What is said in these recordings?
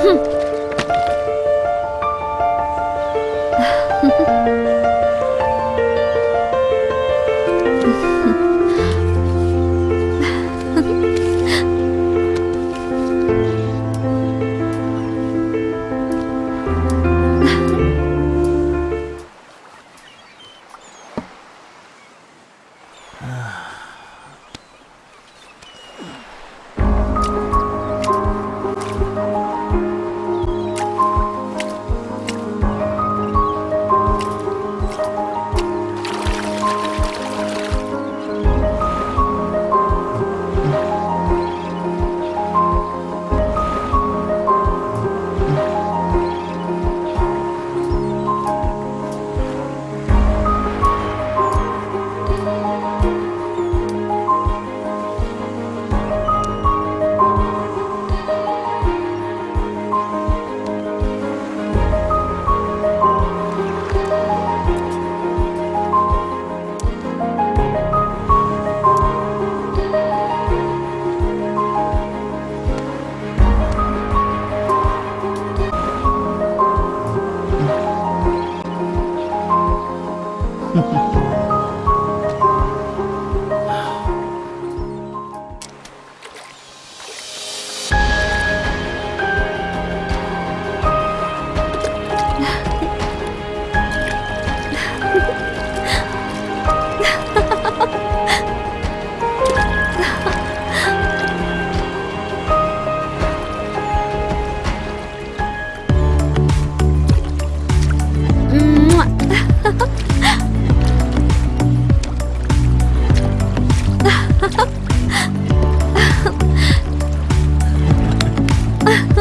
哼，啊。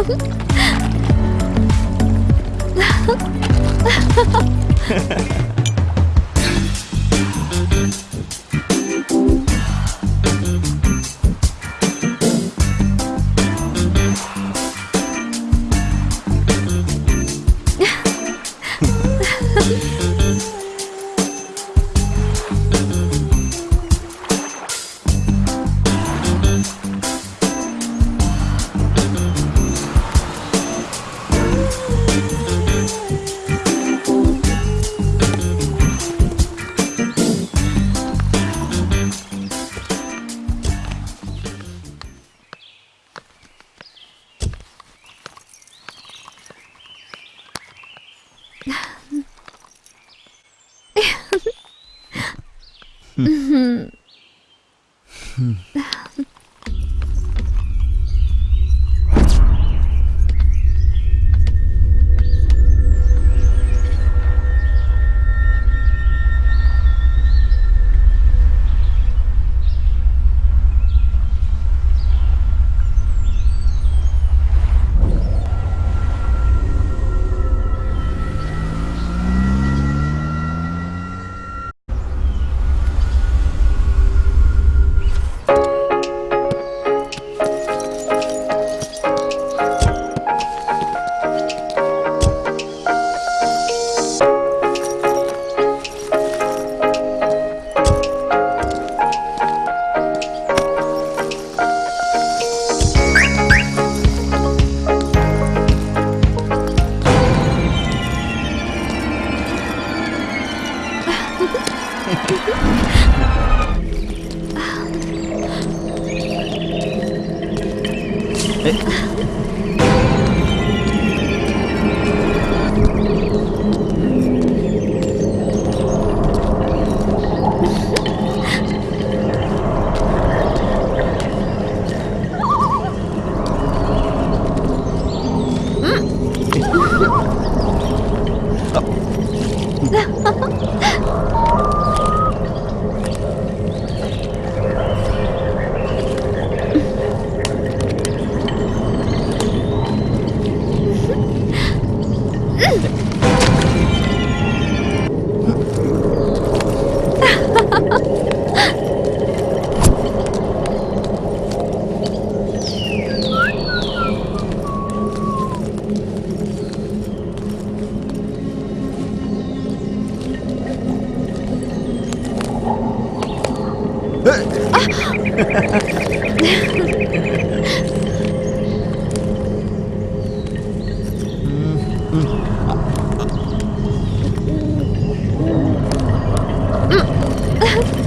Mm-hmm. うん。え？うん。あっ 음. 음. 아, 아. 음.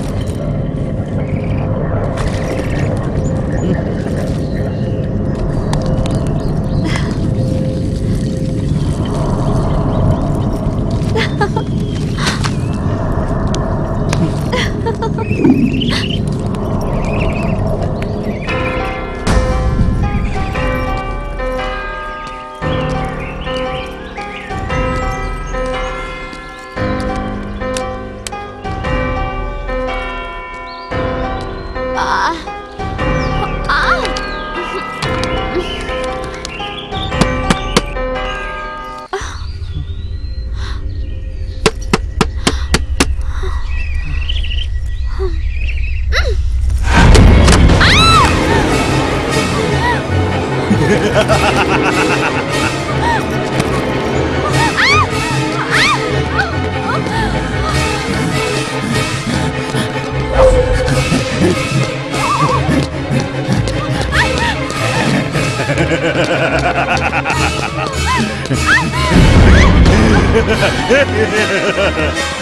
Ha ha ha ha!